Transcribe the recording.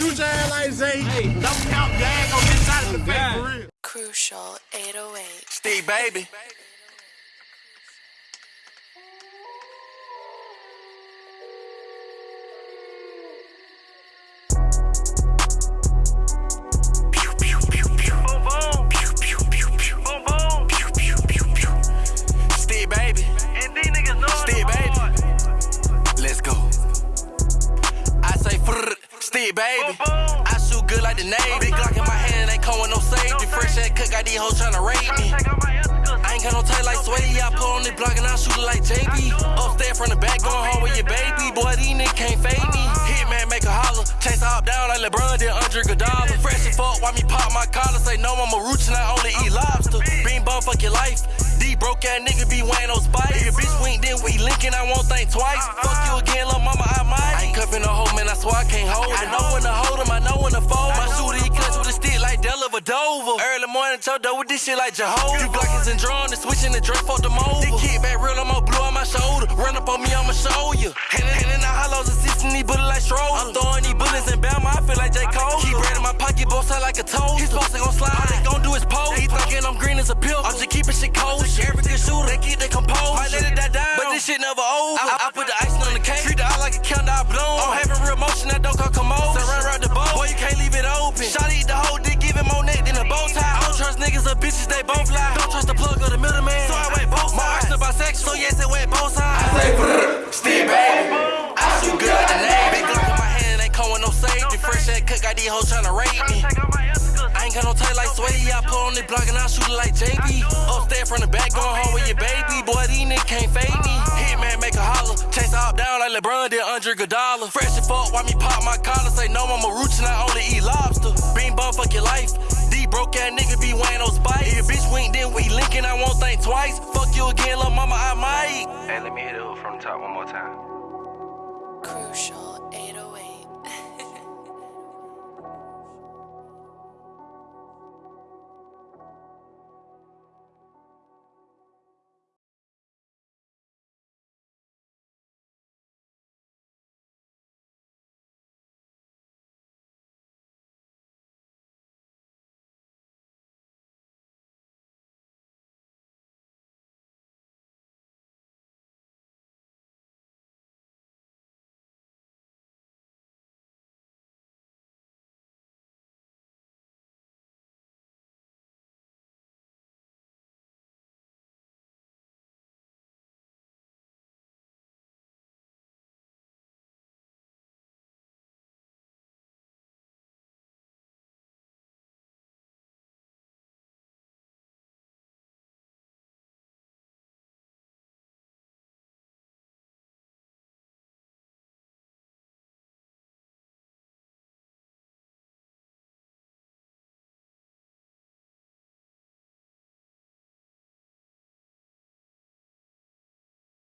Shoot your ass like Zay. Hey, don't count gang on this side of the face for real. Crucial 808. Steve, baby. Baby. Boom, boom. I shoot good like the Navy. Big Glock in my hand, ain't come with no safety. Fresh ass cook, got these hoes tryna rape me. Take out my Instagram. I ain't got no tail like Sway, I pull on the block and I shoot it like JB. Upstairs from the back, going home with your baby. Boy, these niggas can't fade me. Hitman make a holler, chase up down like LeBron did Andre Iguodala. Fresh as fuck, why me pop my collar? Say no, I'm a roots and I only eat lobster. Bean bum, fuck your life. These broke ass niggas be weighing no spice. If your bitch wink, then we linkin', I won't think twice. Fuck you again, little mama, Della Vadova. Early morning, choke with this shit like Jehovah. You Glockins and drawn and switching the drink, for them over. This kid back real, I'm going to blue on my shoulder. Run up on me, I'ma show you. Handin' handin' out hollows, assisting these bullets like Stroll. I'm throwing these bullets in Bama, I feel like J. Cole. Keep bread in my pocket, both side like a toe. His supposed to gon' slide, all they gon' do is pose. He thinking I'm green as a pill. I'm just keeping shit cold. Every good shooter, they keep Don't the plug or the middleman. So I went both sides. My arsenal bisexual, so yes, it went both sides. I say, Steve, baby. I shoot good the name. Big Glock in my hand, ain't calling no safety. Fresh ass cook, got these hoes tryna rape me. Take out my Instagram. I ain't got no tail like Sway, I pull on the block and I shoot it like JB. Upstairs from the back, going home with your baby. Boy, these niggas can't fade me. Uh-uh. Hitman make a holler, chase up down like LeBron did Andre Iguodala. Fresh as fuck, why me pop my collar? Say no, I'm a roots and I only eat lobster. Bean bum, fuck your life. These broke ass niggas be weighing no spice. If your bitch wink, then we linkin', I won't think twice. Fuck you again, little mama, I might. Hey, let me hit it from the top one more time. Crucial 808.